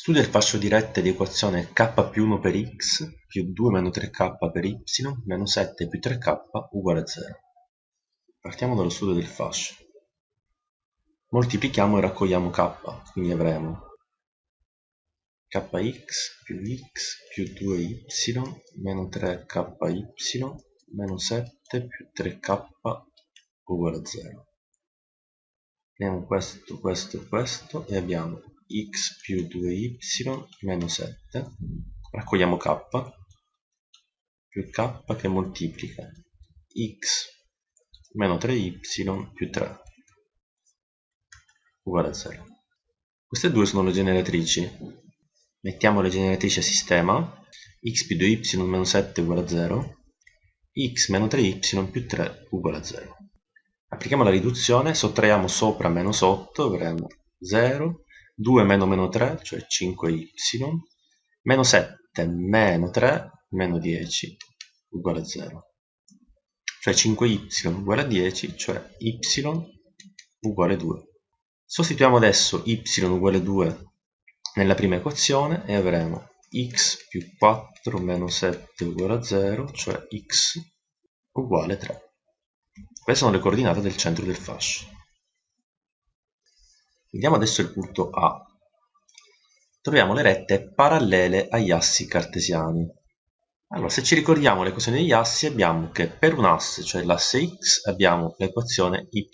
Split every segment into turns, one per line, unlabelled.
Studia il fascio di rette di equazione k più 1 per x più 2 meno 3k per y meno 7 più 3k uguale a 0. Partiamo dallo studio del fascio. Moltiplichiamo e raccogliamo k, quindi avremo kx più x più 2y meno 3ky meno 7 più 3k uguale a 0. Prendiamo questo, questo e questo e abbiamo x più 2y meno 7 raccogliamo k. Più k che moltiplica x meno 3y più 3 uguale a 0 queste due sono le generatrici. Mettiamo le generatrici a sistema. X più 2y meno 7 uguale a 0 x meno 3y più 3 uguale a 0 applichiamo la riduzione sottraiamo sopra meno sotto avremo 0 2 meno meno 3, cioè 5y, meno 7 meno 3 meno 10 uguale a 0. Cioè 5y uguale a 10, cioè y uguale a 2. Sostituiamo adesso y uguale a 2 nella prima equazione e avremo x più 4 meno 7 uguale a 0, cioè x uguale a 3. Queste sono le coordinate del centro del fascio. Vediamo adesso il punto A. Troviamo le rette parallele agli assi cartesiani. Allora, se ci ricordiamo l'equazione degli assi, abbiamo che per un asse, cioè l'asse x, abbiamo l'equazione y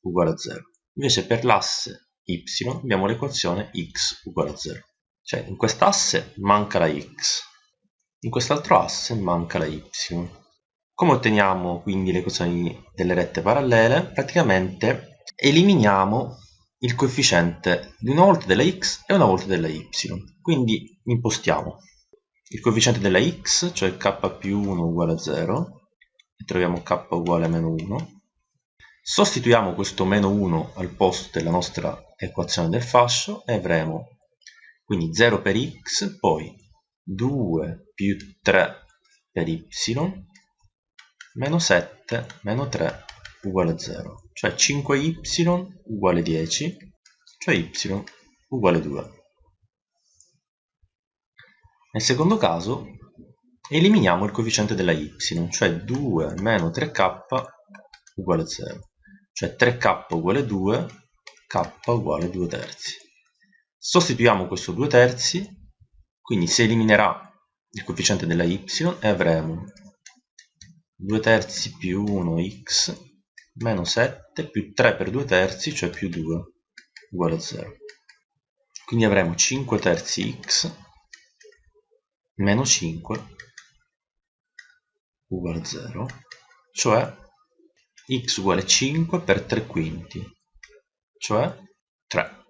uguale a 0. Invece per l'asse y abbiamo l'equazione x uguale a 0. Cioè in quest'asse manca la x, in quest'altro asse manca la y. Come otteniamo quindi le equazioni delle rette parallele? Praticamente eliminiamo il coefficiente di una volta della x e una volta della y. Quindi impostiamo il coefficiente della x, cioè k più 1 uguale a 0, e troviamo k uguale a meno 1. Sostituiamo questo meno 1 al posto della nostra equazione del fascio e avremo quindi 0 per x, poi 2 più 3 per y, meno 7 meno 3 uguale a 0, cioè 5y uguale 10, cioè y uguale 2. Nel secondo caso eliminiamo il coefficiente della y, cioè 2 meno 3k uguale 0, cioè 3k uguale 2, k uguale 2 terzi. Sostituiamo questo 2 terzi, quindi si eliminerà il coefficiente della y e avremo 2 terzi più 1x meno 7 più 3 per 2 terzi, cioè più 2, uguale a 0. Quindi avremo 5 terzi x meno 5 uguale a 0, cioè x uguale 5 per 3 quinti, cioè 3.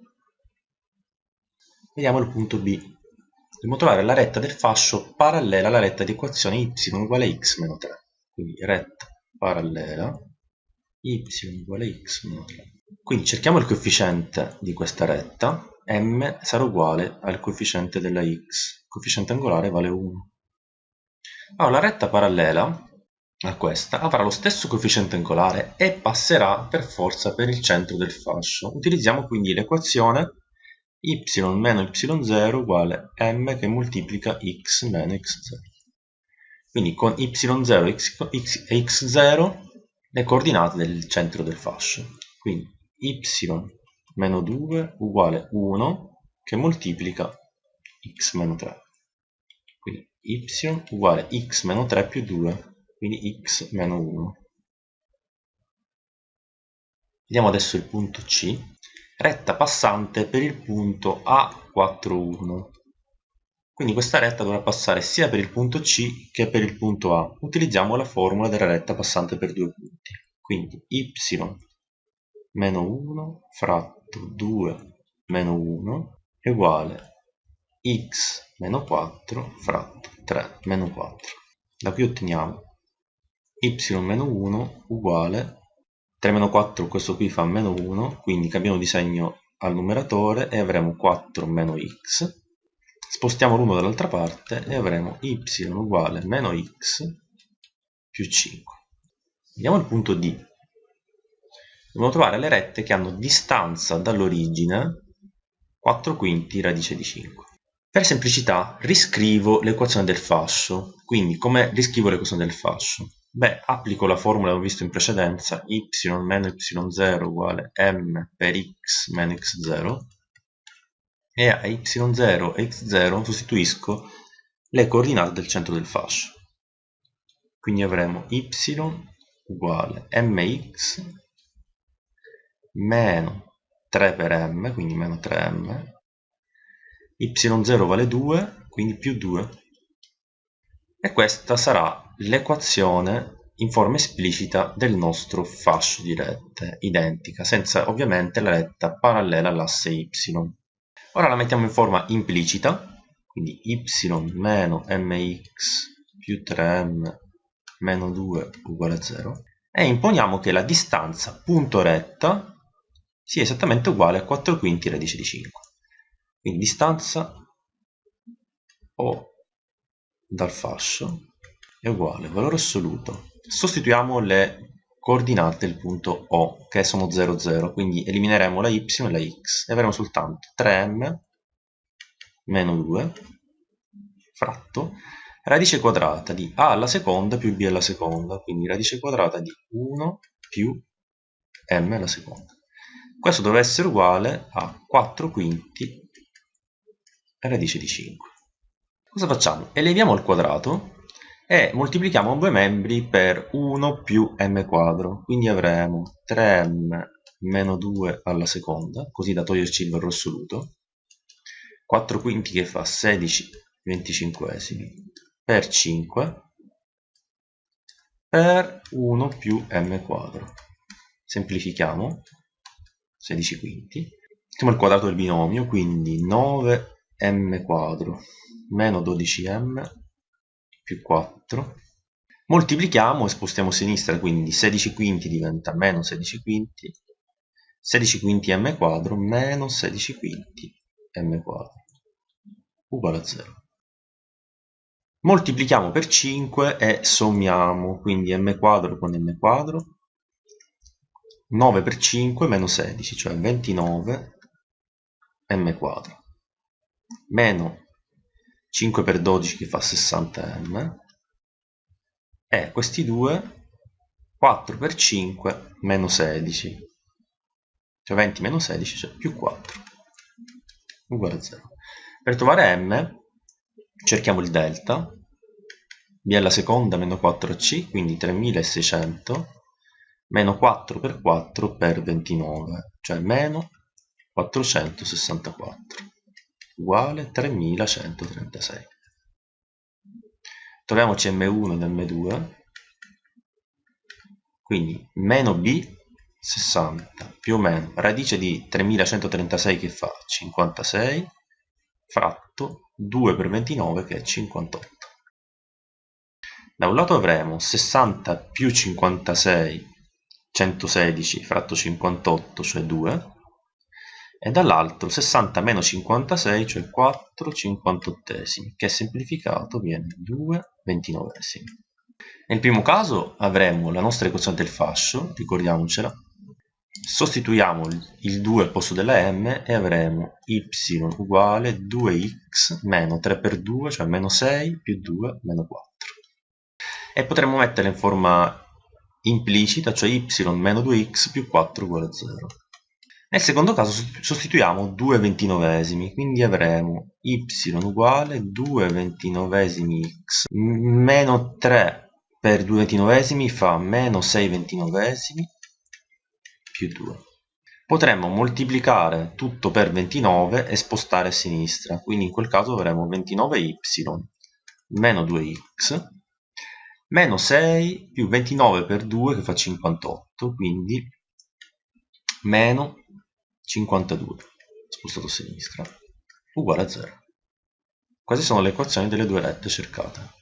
Vediamo il punto B. Dobbiamo trovare la retta del fascio parallela alla retta di equazione y uguale a x meno 3. Quindi retta parallela y uguale x meno 3. Quindi cerchiamo il coefficiente di questa retta, m sarà uguale al coefficiente della x, il coefficiente angolare vale 1. Allora la retta parallela a questa avrà lo stesso coefficiente angolare e passerà per forza per il centro del fascio. Utilizziamo quindi l'equazione y meno y0 uguale m che moltiplica x meno x0. Quindi con y0 e x0 le coordinate del centro del fascio. Quindi y meno 2 uguale 1 che moltiplica x meno 3. Quindi y uguale x meno 3 più 2, quindi x meno 1. Vediamo adesso il punto C, retta passante per il punto A41. Quindi questa retta dovrà passare sia per il punto C che per il punto A. Utilizziamo la formula della retta passante per due punti. Quindi y meno 1 fratto 2 meno 1 è uguale x meno 4 fratto 3 meno 4. Da qui otteniamo y meno 1 uguale 3 meno 4, questo qui fa meno 1, quindi cambiamo di segno al numeratore e avremo 4 meno x spostiamo l'1 dall'altra parte e avremo y uguale meno x più 5. Vediamo il punto D. Dobbiamo trovare le rette che hanno distanza dall'origine 4 quinti radice di 5. Per semplicità riscrivo l'equazione del fascio. Quindi come riscrivo l'equazione del fascio? Beh, applico la formula che abbiamo visto in precedenza, y meno y0 uguale m per x meno x0 e a y0 e x0 sostituisco le coordinate del centro del fascio. Quindi avremo y uguale mx meno 3 per m, quindi meno 3m, y0 vale 2, quindi più 2. E questa sarà l'equazione in forma esplicita del nostro fascio di rette, identica, senza ovviamente la retta parallela all'asse y. Ora la mettiamo in forma implicita, quindi y meno mx più 3m meno 2 uguale a 0, e imponiamo che la distanza punto retta sia esattamente uguale a 4 quinti radice di 5. Quindi distanza O dal fascio è uguale valore assoluto. Sostituiamo le coordinate del punto O, che sono 0, 0, quindi elimineremo la y e la x e avremo soltanto 3m meno 2 fratto radice quadrata di a alla seconda più b alla seconda, quindi radice quadrata di 1 più m alla seconda. Questo deve essere uguale a 4 quinti radice di 5. Cosa facciamo? Eleviamo al quadrato e moltiplichiamo due membri per 1 più m quadro, quindi avremo 3m meno 2 alla seconda, così da toglierci il valore assoluto, 4 quinti che fa 16 venticinquesimi per 5 per 1 più m quadro. Semplifichiamo, 16 quinti. Mettiamo il quadrato del binomio, quindi 9m quadro meno 12m più 4. Moltiplichiamo e spostiamo a sinistra, quindi 16 quinti diventa meno 16 quinti, 16 quinti m quadro meno 16 quinti m quadro uguale a 0. Moltiplichiamo per 5 e sommiamo, quindi m quadro con m quadro 9 per 5 meno 16, cioè 29 m quadro, meno 5 per 12 che fa 60 m, e questi due 4 per 5 meno 16, cioè 20 meno 16, cioè più 4, uguale a 0. Per trovare m cerchiamo il delta, b alla seconda meno 4c, quindi 3600 meno 4 per 4 per 29, cioè meno 464, uguale 3136. Troviamoci m1 ed m2, quindi meno b 60 più o meno radice di 3136 che fa 56 fratto 2 per 29 che è 58. Da un lato avremo 60 più 56 116 fratto 58, cioè 2, e dall'altro 60 meno 56, cioè 4 cinquantottesimi, che semplificato viene 2 ventinovesimi. Nel primo caso avremo la nostra equazione del fascio, ricordiamocela, sostituiamo il 2 al posto della m e avremo y uguale 2x meno 3 per 2, cioè meno 6 più 2 meno 4. E potremmo metterla in forma implicita, cioè y meno 2x più 4 uguale a 0. Nel secondo caso sostituiamo 2 ventinovesimi, quindi avremo y uguale 2 ventinovesimi x meno 3 per 2 ventinovesimi fa meno 6 ventinovesimi più 2. Potremmo moltiplicare tutto per 29 e spostare a sinistra, quindi in quel caso avremo 29y meno 2x meno 6 più 29 per 2 che fa 58, quindi meno 52, spostato a sinistra, uguale a 0. Queste sono le equazioni delle due rette cercate.